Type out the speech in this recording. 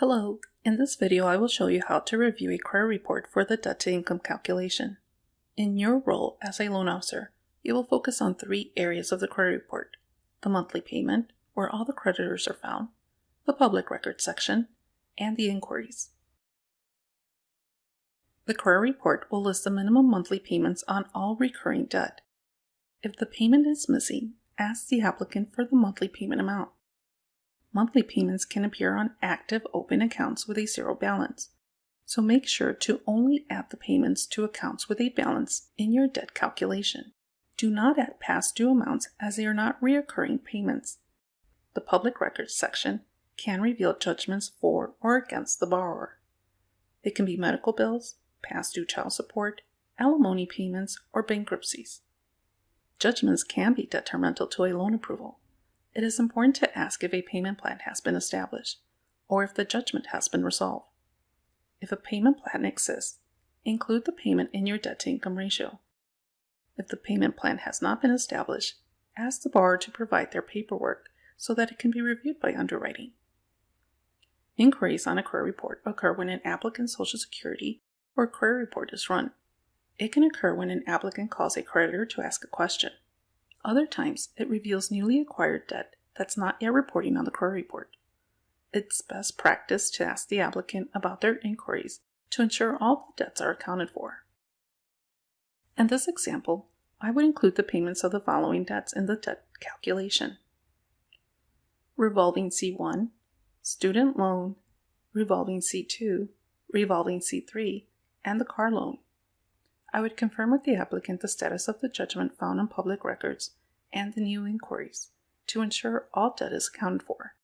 Hello, in this video I will show you how to review a credit report for the debt to income calculation. In your role as a loan officer, you will focus on three areas of the credit report. The monthly payment, where all the creditors are found, the public records section, and the inquiries. The credit report will list the minimum monthly payments on all recurring debt. If the payment is missing, ask the applicant for the monthly payment amount monthly payments can appear on active open accounts with a zero balance. So make sure to only add the payments to accounts with a balance in your debt calculation. Do not add past due amounts as they are not reoccurring payments. The public records section can reveal judgments for or against the borrower. They can be medical bills, past due child support, alimony payments, or bankruptcies. Judgments can be detrimental to a loan approval it is important to ask if a payment plan has been established or if the judgment has been resolved. If a payment plan exists, include the payment in your debt to income ratio. If the payment plan has not been established, ask the borrower to provide their paperwork so that it can be reviewed by underwriting. Inquiries on a credit report occur when an applicant's Social Security or credit report is run. It can occur when an applicant calls a creditor to ask a question. Other times, it reveals newly acquired debt that's not yet reporting on the credit report. It's best practice to ask the applicant about their inquiries to ensure all the debts are accounted for. In this example, I would include the payments of the following debts in the debt calculation. Revolving C1, student loan, revolving C2, revolving C3, and the car loan. I would confirm with the applicant the status of the judgment found in public records and the new inquiries to ensure all debt is accounted for.